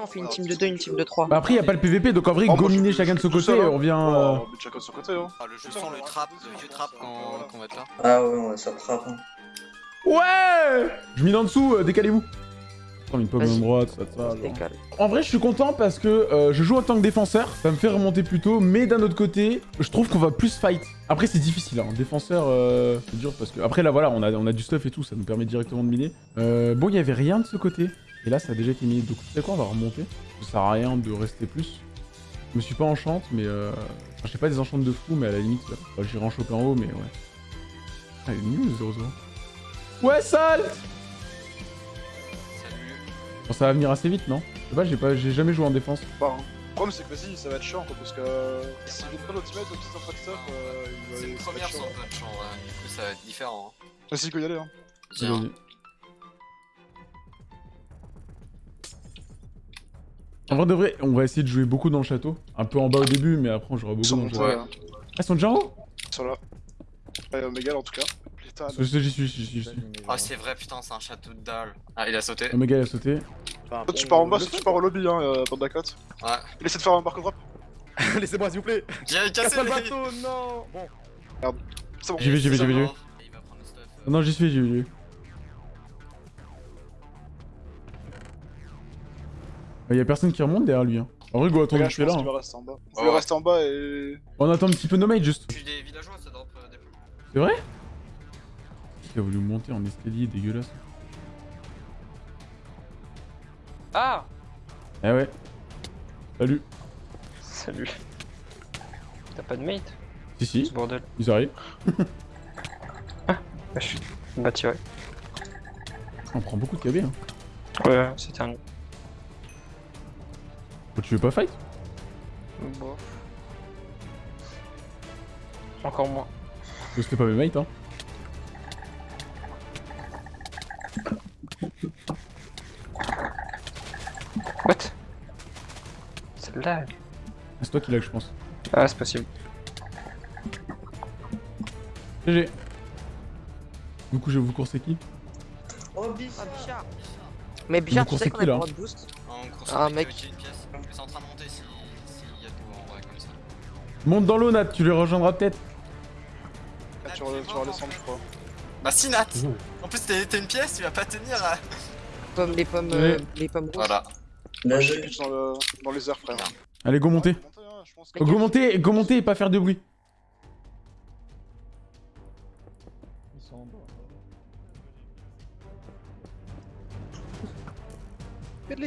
On fait une team de 2, une team de 3. Bah après, y a pas le PVP, donc en vrai, Oh, gominer chacun de son côté, hein. on vient. Oh, euh, on met chacun de son côté, hein. Ah, le jeu sent le trap, le vieux trap quand, quand on va être là. Ah ouais, ouais, ça trappe. hein. Ouais Je mine en dessous, euh, décalez-vous. Attends, une pomme en droite, ça, ça. genre. En vrai, je suis content parce que euh, je joue en tant que défenseur, ça me fait remonter plus tôt, mais d'un autre côté, je trouve qu'on va plus fight. Après, c'est difficile, hein. défenseur, euh, c'est dur parce que. Après, là, voilà, on a, on a du stuff et tout, ça nous permet directement de miner. Euh, bon, il y avait rien de ce côté, et là, ça a déjà été miné. Donc, tu sais quoi, on va remonter. Ça sert à rien de rester plus. Je me suis pas enchante, mais euh. Enfin, je sais pas des enchantes de fou, mais à la limite, là. Enfin, J'irai en choper en haut, mais ouais. Ah, il est nul, 0 0 Ouais, sale Salut. Bon, ça va venir assez vite, non? Je sais pas, j'ai pas, j'ai jamais joué en défense. Bah, hein. Le problème, c'est que vas-y, ça va être chiant, quoi, parce que euh, s'ils viennent pas l'ultimate, donc s'ils ont pas de stuff, euh, il va- C'est une première sans en vrai, du coup ça va être différent. hein. Vas-y, go y aller, hein. Tiens. En vrai de vrai, on va essayer de jouer beaucoup dans le château. Un peu en bas au début, mais après on jouera Ils beaucoup sont dans le château. Ouais. hein. Ah, ils sont déjà en haut Ils sont là. Ouais, Omegal, en tout cas. Sais, J'y suis, j'y suis, j'y suis. Ah c'est vrai putain c'est un château de dalle. Ah il a sauté. Omega il a sauté. Toi, tu pars en bas, tu pars au lobby, hein, euh, bande Dakota. Ouais. Il essaie de faire un barque drop. Laissez-moi s'il vous plaît J'ai Casse cassé pas le bateau, non Bon. C'est bon. J'y vais, j'y vais, j'y vais, non, j'y suis, j'y vais. Il y a personne qui remonte derrière lui. Hein. En vrai, go, attends, je je suis là. hein. va rester en bas. Rester en bas et... On attend un petit peu nos mates juste. Je suis des villageois ça drop euh, des. C'est vrai? Qui a voulu monter en escalier dégueulasse Ah Eh ouais. Salut. Salut. T'as pas de mate? Si, si, Ce bordel. ils arrivent. Bah, je suis bah tiré. On prend beaucoup de KB. Hein. Ouais, c'était un. Tu veux pas fight? Bof. Encore moins. Parce que c'était pas mes mates, hein. What? Celle-là. C'est toi qui l'as, je pense. Ah, c'est possible. GG. Du coup, je vais vous courser qui? Oh, bis Mais Bichard, tu sais coursez qu'on qui, a le là droit de boost course Ah, mec. Monte dans l'eau, Nat, tu les rejoindras peut-être. Ah, tu vas tu vas redescendre, je crois. Bah si Nat En plus t'es une pièce, tu vas pas tenir euh. Pommes, les pommes, euh, les pommes rouges. Voilà. Là, Je pitch dans, le... dans les airs, frère. Allez, go monter. Hein, Oh, go monter, go monter et pas faire de bruit.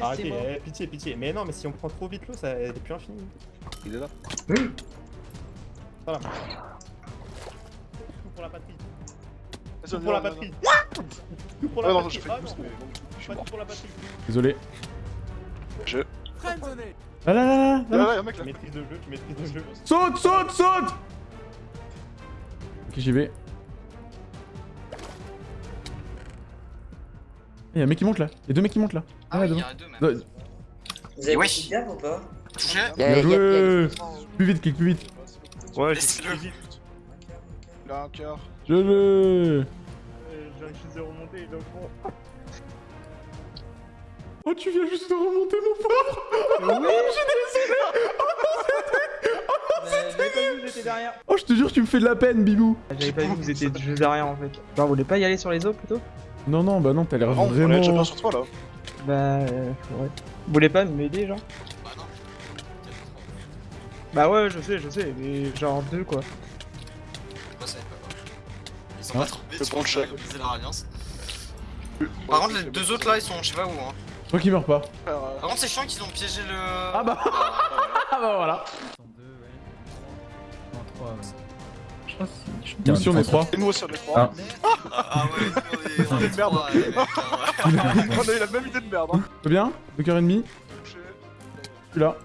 Arrêtez, eh, pitié, pitié. Mais non, mais si on prend trop vite l'eau, ça elle est plus infinie. Il est là. Voilà. Tout pour la patrie. Tout y pour la patrie. Tout pour la patrie. Ah non, je pas tout pour la patrie. Désolé. Je... Là, là, là, là, Là, là. là, y'a un mec là. Tu maîtrises le jeu, tu maîtrises le jeu. Saute, saute, saute Ok, j'y vais. Il y a un mec qui monte là. Il y a deux mecs qui montent là. Ah Ouais, il y a deux. Vous avez Wesh. de gaffe ou pas? Touché Bien joué. Plus vite, clique plus vite. Ouais, Laissez-le. Il a un cœur. Je le. J'ai juste de remonter, donc bon. Oh, tu viens juste de remonter, mon je désolé vu, vous étiez derrière. Oh, je te jure, tu me fais de la peine, Bibou. J'avais pas vu que vous étiez juste derrière en fait. Genre, vous voulez pas y aller sur les eaux plutôt? Non, non, bah non, t'as l'air Non, on est déjà bien vraiment. sur toi là. Bah, euh, ouais. Vous voulez pas m'aider, genre? Bah ouais, je sais, je sais, mais genre deux quoi. Moi ça est pas quoi. Ils sont Hein pas Le ils ont leur alliance. Par contre les deux autres là ils sont je sais pas où hein. Toi qui meurs pas. Frère, euh, Par contre c'est chiant qu'ils ont piégé le... Ah bah. Ah bah voilà. Mission on est trois. Et nous aussi on est trois. Ah ouais, on est- on est Merde. trois, les mecs, hein, ouais. On a eu la même idée de merde. Hein. C'est bien Deux cœurs et demi. Je suis là.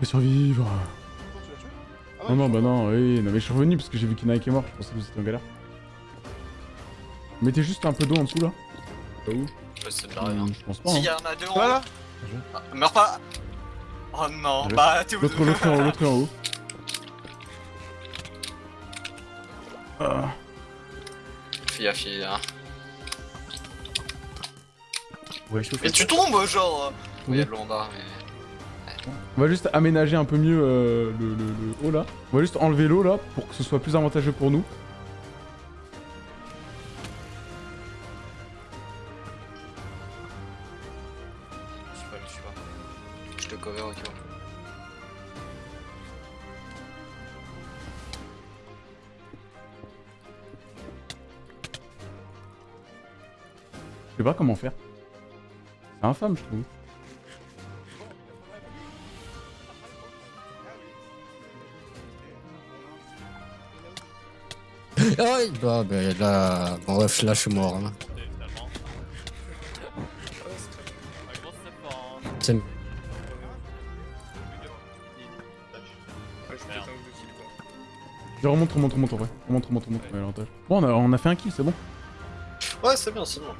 peux survivre. Non, non, bah non, oui, non, mais je suis revenu parce que j'ai vu qu'Inaïk est mort, je pensais que vous étiez en galère. Mettez juste un peu d'eau en dessous là. Pas où euh, c'est pas rien. Euh, je pense pas. S'il y hein. en a deux en haut. Voilà Meurs pas Oh non, bah t'es où L'autre, l'autre en haut, l'autre en haut. Ah. Fais gaffe, il. Ouais, je tu tombes, genre Oui, il y a de mais. On va juste aménager un peu mieux euh, le, le- le haut là. On va juste enlever l'eau là pour que ce soit plus avantageux pour nous. Je pas, je sais pas. Je te cover. Je sais pas comment faire. C'est infâme, je trouve. Ah oui, bah, bah là, bon, bref, là je suis mort. Là. C'est- Je remonte, remonte, remonte en vrai. Remonte, remonte, remonte. Ouais, l'avantage. Bon, on a, on a fait un kill, c'est bon. Ouais, c'est bien, c'est bon.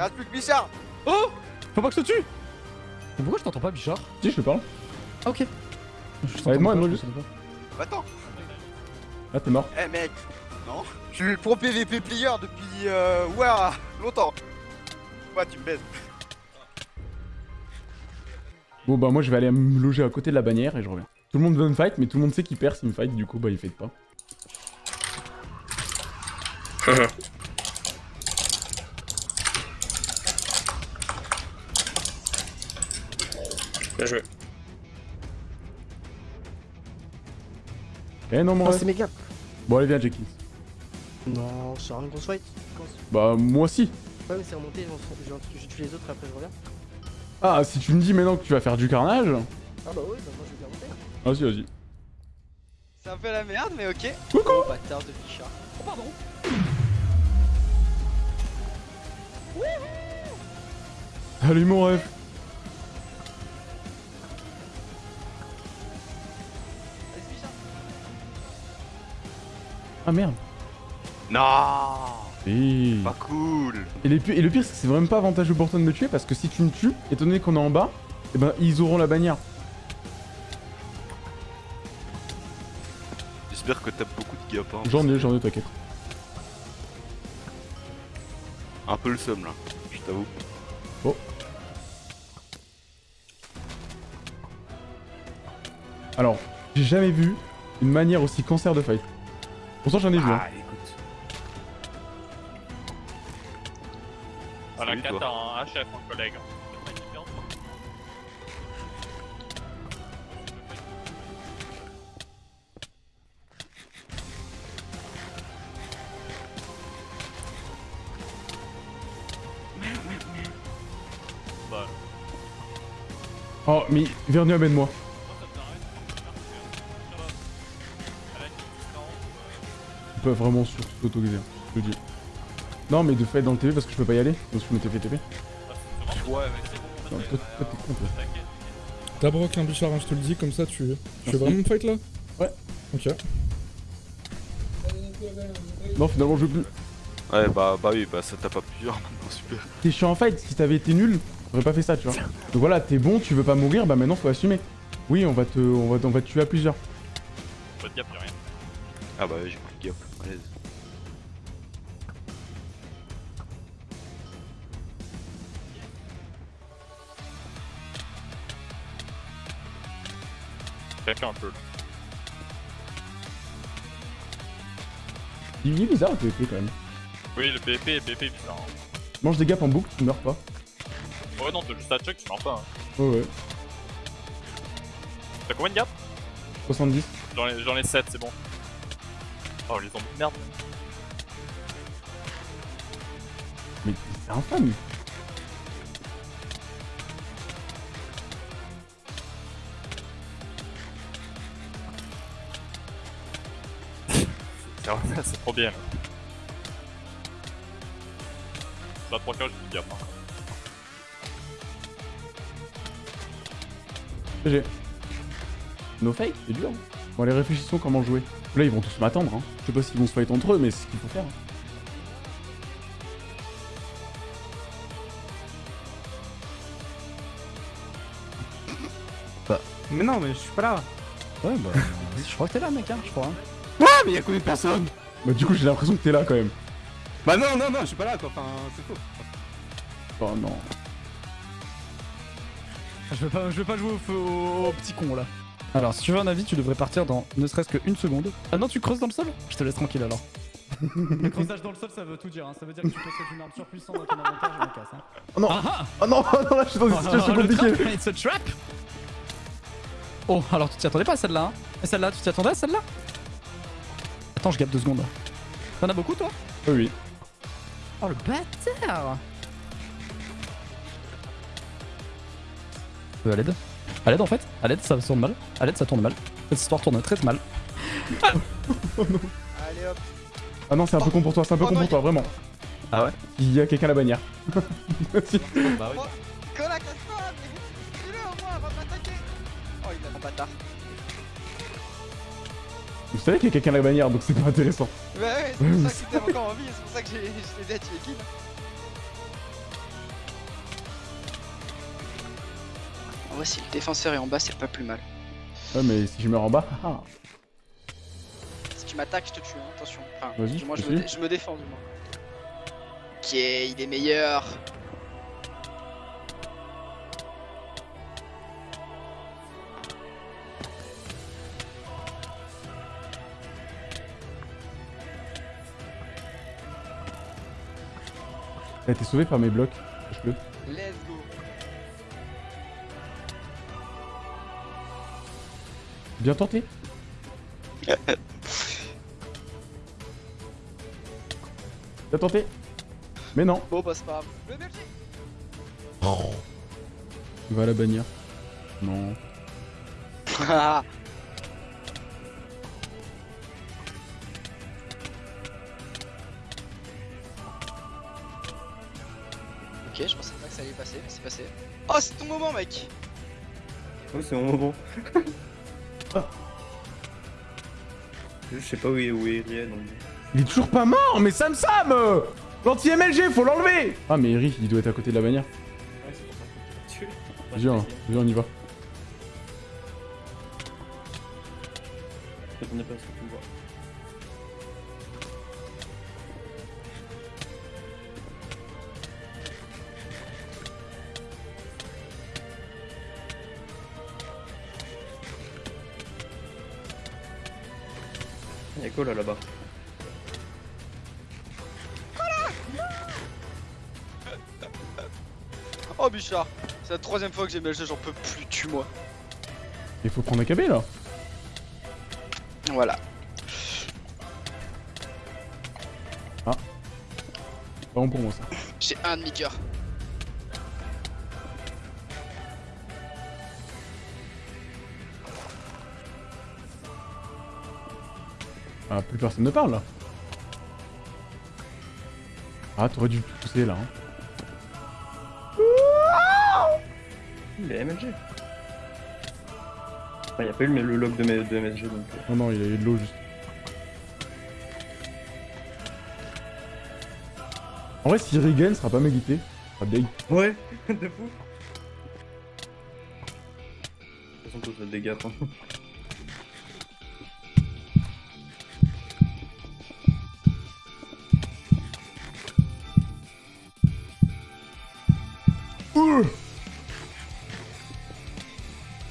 Reste plus que Bichard Faut pas que je te tue Mais pourquoi je t'entends pas, Bichard? Si, je te parle. Ah, ok. Ouais, aide-moi, aide-moi juste. Attends Ah, t'es mort. Eh mec Non Je suis le pro PVP player depuis... Euh, ouais, longtemps Ouais, tu me baises. Bon, bah, moi, je vais aller me loger à côté de la bannière et je reviens. Tout le monde veut me fight, mais tout le monde sait qu'il perd s'il me fight, du coup, bah, il fight pas. Bien joué. Eh non, mon Ah, ref. c'est méga. Bon, allez, viens, Jenkins. Non, c'est une grosse fight. Bah, moi aussi. Ouais, mais c'est remonté, j'ai tué les autres après je reviens. Ah, si tu me dis maintenant que tu vas faire du carnage. Ah bah oui, bah moi je vais bien monter. Vas-y, vas-y. C'est un peu la merde, mais ok. Coucou Oh bâtard de Bichard. Oh pardon Salut, mon ref. Ah, merde. Non Et... Pas cool Et, les et le pire, c'est que c'est vraiment pas avantageux pour toi de me tuer parce que si tu me tues, étant donné qu'on est en bas, eh ben ils auront la bannière. J'espère que t'as beaucoup de gap. Hein. J'en ai, j'en ai, t'inquiète. Un peu le seum là, je t'avoue. Alors, j'ai jamais vu une manière aussi cancer de fight. Pourtant, j'en ai vu. hein. Ah, écoute. On a Salut, 4 toi. en HF, mon collègue. Bah, Oh, mais Vernu amène-moi. Vraiment sur s'autoriser, hein, je le dis. Non, mais de fait dans le TV parce que je peux pas y aller. Donc je m'étais fait TP. ouais, mais c'est bon. Toi, t'es con, toi. T'as broc un Bichard, hein, je te le dis, comme ça tu, tu veux vraiment me fight là? Ouais. Ok. Non, finalement, je veux plus. Ouais, bah, bah oui, bah ça t'a pas plusieurs maintenant, super. T'es chiant en fight, si t'avais été nul, t'aurais pas fait ça, tu vois. Donc voilà, t'es bon, tu veux pas mourir, bah maintenant faut assumer. Oui, on va te, on va, on va te tuer à plusieurs. Pas de gap, y'a rien. Ah bah j'ai à l'aise. Fait un peu. Il est bizarre le PvP quand même. Oui, le BP est BP bizarre. hein. Mange des gaps en boucle, tu meurs pas. Ouais, non, t'as juste à check, tu meurs pas. hein. Ouais, ouais. T'as combien de gap 70. J'en ai, j'en ai 7, c'est bon. Oh, les zombies de merde. Mais c'est infâme. C'est vrai, c'est trop bien. là. Là, 3 cas, j'ai plus de gap. hein. GG. No fake, c'est dur. Bon, allez, réfléchissons comment jouer. Là, ils vont tous m'attendre. Hein. Je sais pas s'ils vont se fight entre eux, mais c'est ce qu'il faut faire. hein. Mais non, mais je suis pas là. Ouais, bah. je crois que t'es là, mec, hein, je crois. hein. Ouais, mais y'a combien de personnes? Bah, du coup, j'ai l'impression que t'es là quand même. Bah non, non, non, je suis pas là quoi. Enfin, c'est faux. Oh non. Je veux pas, je veux pas jouer au, feu- au, au petit con là. Alors, si tu veux un avis, tu devrais partir dans ne serait-ce qu'une seconde. Ah non, tu creuses dans le sol? Je te laisse tranquille alors. le creusage dans le sol, ça veut tout dire. Hein. Ça veut dire que tu possèdes une arme surpuissante dans ton inventaire, je me casse. Hein. Oh non Ah Oh non, oh non, là, je suis dans une situation le compliquée. trap, It's a trap Oh, alors tu t'y attendais pas à celle-là, hein Et celle-là, tu t'y attendais à celle-là? Attends, je gappe deux secondes. T'en as beaucoup, toi? Oui, oui. Oh, le bâtard Euh, à l'aide À l'aide, en fait À l'aide, ça tourne mal. À l'aide, ça tourne mal. Cette histoire tourne très mal. Allez hop. Ah non, c'est un peu con pour toi, c'est un peu con pour toi, vraiment. Ah ouais Il y a quelqu'un à la bannière. Bah oui. Cola, casse-toi, mais tue-le au moins avant de m'attaquer. Oh, il a un bâtard. Vous savez qu'il y a quelqu'un à la bannière, donc c'est pas intéressant. Ouais, ouais, c'est pour ça que t'es encore en vie, et c'est pour ça que j'ai j'ai aidé à tuer Kill. Si le défenseur est en bas, c'est pas plus mal. Ouais, mais si je meurs en bas, ah. Si tu m'attaques, je te tue, hein, attention. Enfin, moins, je je me, je défends, du moins. Ok, il est meilleur. T'as été sauvé par mes blocs. Let's go. Bien tenté. Bien tenté. Mais non. Bon, bah, c'est pas grave. Le BFG Va à la bannière. Non. ok, je pensais pas que ça allait passer, mais c'est passé. Oh, c'est ton moment, mec Oui, c'est mon moment. Je sais pas où est, où est. Il est toujours pas mort, mais Sam Sam L'anti-MLG, faut l'enlever Ah, mais Eri, il doit être à côté de la bannière. Ouais, c'est pour ça que. Viens, viens, on y va. Je pas à ce que tu me vois. Quoi là là-bas Oh, Bichard C'est la troisième fois que j'ai MLG, j'en peux plus, tue-moi. Il faut prendre un KB là. Voilà. Pas bon pour moi ça. J'ai un demi-cœur. Ah, plus personne ne parle là. Ah, t'aurais dû pousser là. Hein. Il est MLG. Enfin, y'a pas eu le, le log de, mes- de MSG donc. euh. Non, non, il a eu de l'eau juste. En vrai, si Regan sera pas méguité, sera deg. Ouais, de fou. De toute façon, tous des gaffes. Hein.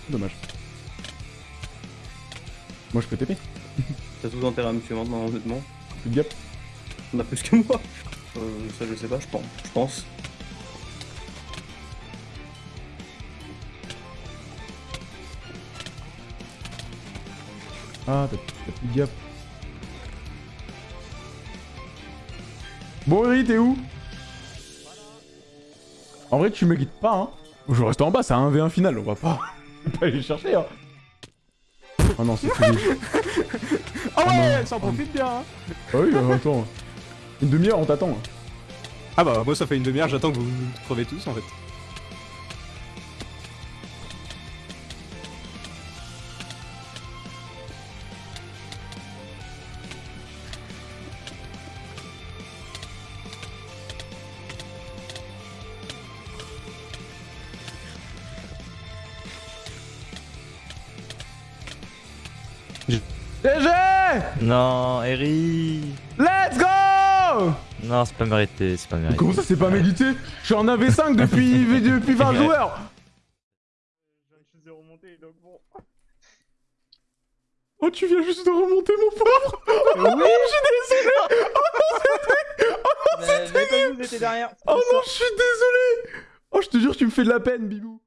Dommage. Moi je peux TP. T'as tout intérêt à me tuer maintenant, honnêtement. Plus de gap. On a plus que moi. Euh, ça, je sais pas, je pense. Je pense. Ah, t'as plus de gap. Bon, Eri, t'es où? En vrai, tu me guides pas, hein. Je reste en bas, c'est un 1v1 final, on va pas, on va pas aller chercher, hein. Oh non, c'est fini. Ah ouais, ça en profite bien. Hein. Ah oui, euh, attends. Une demi-heure, on t'attend. Ah bah moi ça fait une demi-heure, j'attends que vous vous crevez tous en fait. GG Non, Eri. Let's go! Non, c'est pas mérité, c'est pas mérité. Comment ça c'est pas mérité? Je suis en AV5 depuis, depuis 20 joueurs Je donc bon. Oh tu viens juste de remonter mon pauvre! Oh non, je suis désolé! Oh non c'était Oh non c'était. Oh non je suis désolé! Oh je te jure tu me fais de la peine Bibou